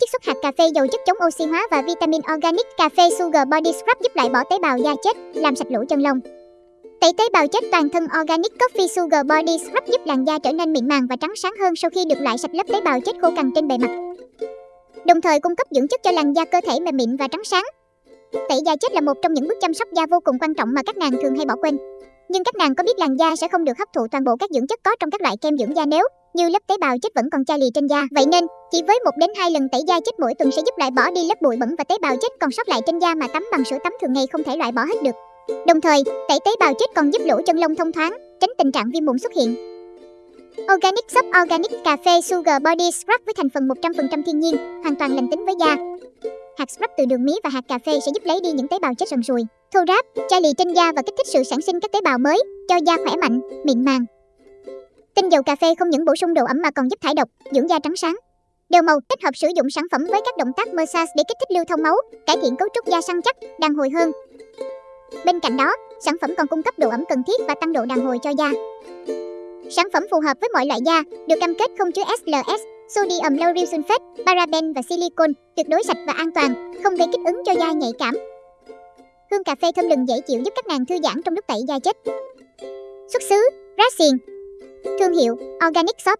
chiết xuất hạt cà phê giàu chất chống oxy hóa và vitamin organic cà phê Sugar Body Scrub giúp loại bỏ tế bào da chết, làm sạch lỗ chân lông. Tẩy tế bào chết toàn thân Organic Coffee Sugar Body Scrub giúp làn da trở nên mịn màng và trắng sáng hơn sau khi được loại sạch lớp tế bào chết khô cằn trên bề mặt. Đồng thời cung cấp dưỡng chất cho làn da cơ thể mềm mịn và trắng sáng. Tẩy da chết là một trong những bước chăm sóc da vô cùng quan trọng mà các nàng thường hay bỏ quên. Nhưng các nàng có biết làn da sẽ không được hấp thụ toàn bộ các dưỡng chất có trong các loại kem dưỡng da nếu như lớp tế bào chết vẫn còn chai lì trên da. Vậy nên, chỉ với một đến hai lần tẩy da chết mỗi tuần sẽ giúp loại bỏ đi lớp bụi bẩn và tế bào chết còn sót lại trên da mà tắm bằng sữa tắm thường ngày không thể loại bỏ hết được. Đồng thời, tẩy tế bào chết còn giúp lỗ chân lông thông thoáng, tránh tình trạng viêm mụn xuất hiện. Organic Shop Organic Cà phê Sugar Body Scrub với thành phần 100% thiên nhiên, hoàn toàn lành tính với da. Hạt scrub từ đường mía và hạt cà phê sẽ giúp lấy đi những tế bào chết sần sùi, thô ráp, chai lì trên da và kích thích sự sản sinh các tế bào mới, cho da khỏe mạnh, mịn màng. Tinh dầu cà phê không những bổ sung độ ẩm mà còn giúp thải độc, dưỡng da trắng sáng. Đều màu kết hợp sử dụng sản phẩm với các động tác massage để kích thích lưu thông máu, cải thiện cấu trúc da săn chắc, đàn hồi hơn. Bên cạnh đó, sản phẩm còn cung cấp độ ẩm cần thiết và tăng độ đàn hồi cho da. Sản phẩm phù hợp với mọi loại da, được cam kết không chứa SLS, sodium lauryl sulfate, paraben và silicon, tuyệt đối sạch và an toàn, không gây kích ứng cho da nhạy cảm. Hương cà phê thơm lừng dễ chịu giúp các nàng thư giãn trong lúc tẩy da chết. Xuất xứ: Brazil. Thương hiệu: Organic Shop.